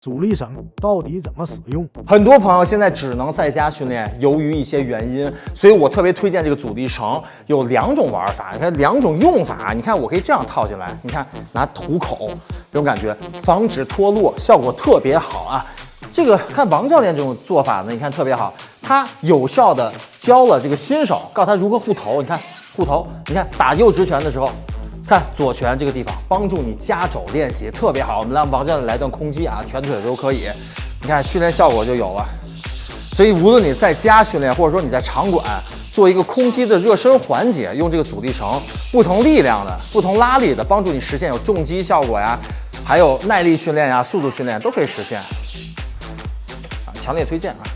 阻力绳到底怎么使用？很多朋友现在只能在家训练，由于一些原因，所以我特别推荐这个阻力绳，有两种玩法，你看两种用法。你看我可以这样套进来，你看拿虎口这种感觉，防止脱落，效果特别好啊。这个看王教练这种做法呢，你看特别好，他有效的教了这个新手，告诉他如何护头。你看护头，你看打右直拳的时候。看左拳这个地方，帮助你夹肘练习特别好。我们让王教练来段空击啊，全腿都可以。你看训练效果就有了。所以无论你在家训练，或者说你在场馆做一个空击的热身环节，用这个阻力绳，不同力量的、不同拉力的，帮助你实现有重击效果呀，还有耐力训练呀、速度训练都可以实现。啊，强烈推荐啊！